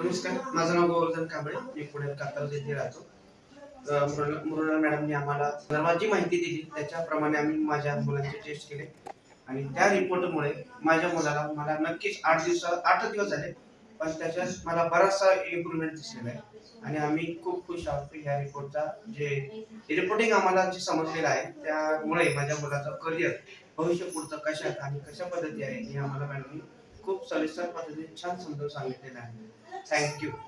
नमस्कार माझं नाव गोवर्धन कांबळे मी पुण्यात कात्रज येथे राहतो. मुरुणा मृणाल मॅडमने आम्हाला सर्वात जी माहिती दिली त्याच्याप्रमाणे आम्ही माझ्या मुलांचे टेस्ट केले. आणि त्या रिपोर्टमुळे माझ्या मुलाला मला नक्कीच आठ दिवस आठ दिवस झाले पण त्याच्यात मला बराचसा इम्प्रुव्हमेंट दिसलेला आहे. आणि आम्ही खूप खुश आहोत की ह्या रिपोर्टचा जे रिपोर्टिंग आम्हाला जे समजलेलं आहे त्यामुळे माझ्या मुलाचं करिअर भविष्य पुढचं कशात आणि कशा पद्धती आहे हे आम्हाला मॅडमनी खूप सविस्तर पद्धतीने छान समजावून सांगितलेलं आहे. Thank you.